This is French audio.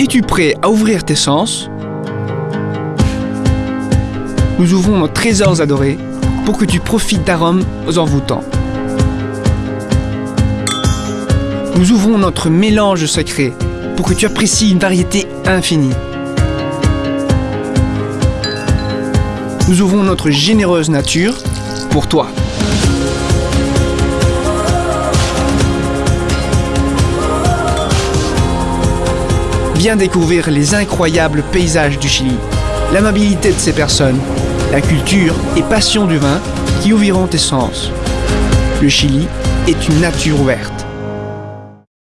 Es-tu prêt à ouvrir tes sens? Nous ouvrons nos trésors adorés pour que tu profites d'arômes envoûtants. Nous ouvrons notre mélange secret pour que tu apprécies une variété infinie. Nous ouvrons notre généreuse nature pour toi. Viens découvrir les incroyables paysages du Chili, l'amabilité de ses personnes, la culture et passion du vin qui ouvriront tes sens. Le Chili est une nature ouverte.